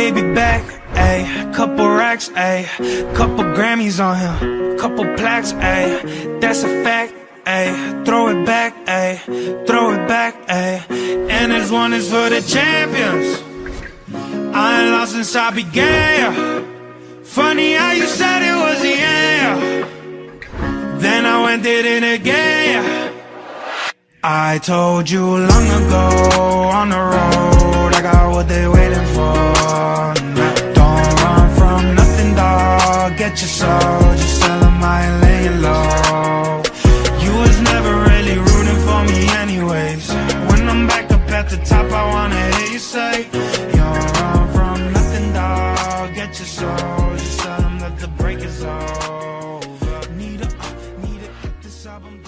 baby back, ayy. Couple racks, ayy. Couple Grammys on him, couple plaques, ayy. That's a fact, ayy. Throw it back, ayy. Throw it back, ayy. And this one is for the champions. I ain't lost since I began. yeah. Funny how you said it was the end. Then I went did it again. I told you long ago let your soul Just tell them I ain't laying low You was never really rooting for me anyways. When I'm back up at the top, I wanna hear you say You're all from nothing, dog. get your soul Just tell them that the break is over. Need a, need a, this album